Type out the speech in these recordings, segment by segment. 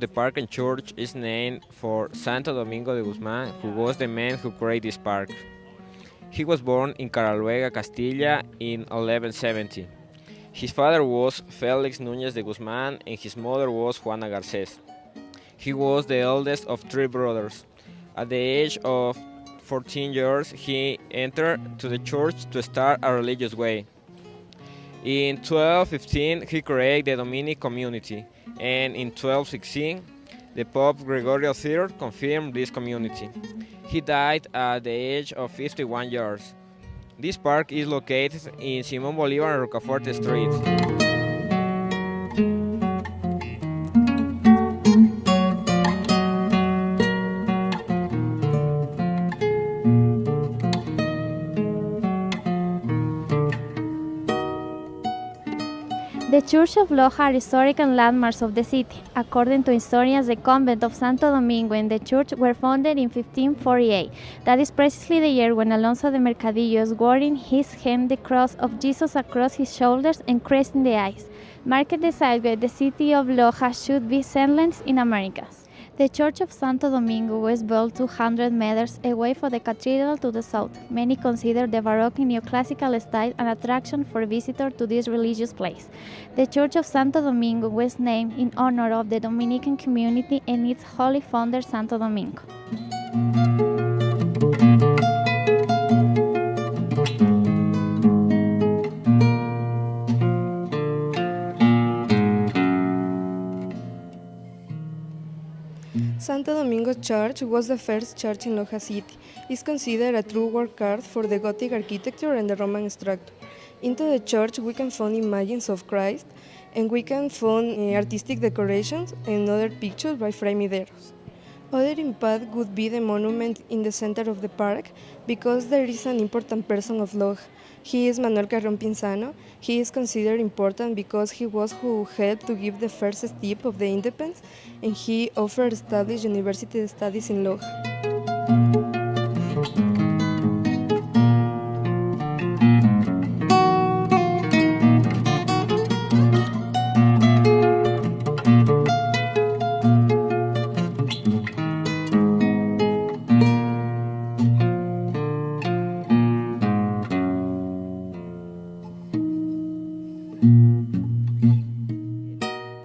the park and church is named for Santo Domingo de Guzman, who was the man who created this park. He was born in Caleruega, Castilla in 1170. His father was Felix Núñez de Guzman and his mother was Juana Garcés. He was the eldest of three brothers. At the age of 14 years, he entered to the church to start a religious way. In 1215, he created the Dominic community, and in 1216, the Pope Gregorio III confirmed this community. He died at the age of 51 years. This park is located in Simón Bolívar and Rocafuerte Street. The Church of Loja are historical landmarks of the city. According to historians, the convent of Santo Domingo and the church were founded in 1548. That is precisely the year when Alonso de Mercadillo, wearing his hand the cross of Jesus across his shoulders and cresting the eyes, marked the where the city of Loja should be settled in Americas. The Church of Santo Domingo was built 200 meters away from the cathedral to the south. Many consider the Baroque neoclassical style an attraction for visitors to this religious place. The Church of Santo Domingo was named in honor of the Dominican community and its holy founder Santo Domingo. Santo Domingo Church was the first church in Loja City. It is considered a true work art for the Gothic architecture and the Roman structure. Into the church we can find images of Christ and we can find uh, artistic decorations and other pictures by Fray Mideros. Other impact would be the monument in the center of the park because there is an important person of Loja. He is Manuel Carrión Pinzano. He is considered important because he was who helped to give the first step of the independence and he offered established university studies in Loja.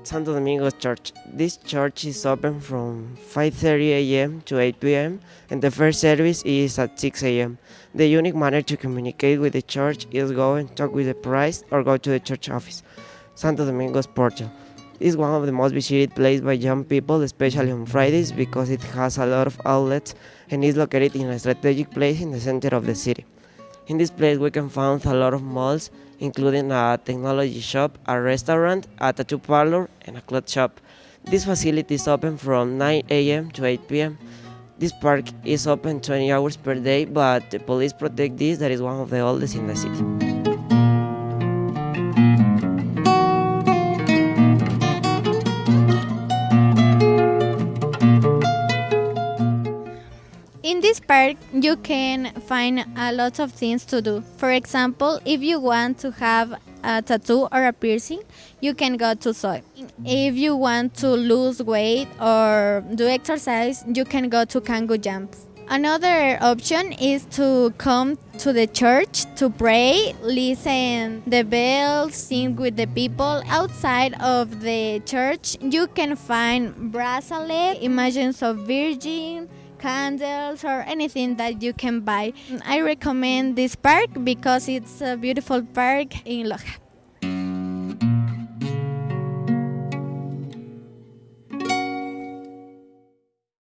Santo Domingo Church. This church is open from 5:30 a.m. to 8 p.m. and the first service is at 6 a.m. The unique manner to communicate with the church is go and talk with the priest or go to the church office. Santo Domingo's Portal is one of the most visited places by young people, especially on Fridays because it has a lot of outlets and is located in a strategic place in the center of the city. In this place we can find a lot of malls including a technology shop, a restaurant, a tattoo parlor, and a cloth shop. This facility is open from 9 a.m. to 8 p.m. This park is open 20 hours per day, but the police protect this that is one of the oldest in the city. This park, you can find a lot of things to do. For example, if you want to have a tattoo or a piercing, you can go to soy. If you want to lose weight or do exercise, you can go to Kangoo Jumps. Another option is to come to the church to pray, listen the bells, sing with the people. Outside of the church, you can find bracelet, images of Virgin, candles or anything that you can buy. I recommend this park because it's a beautiful park in Loja.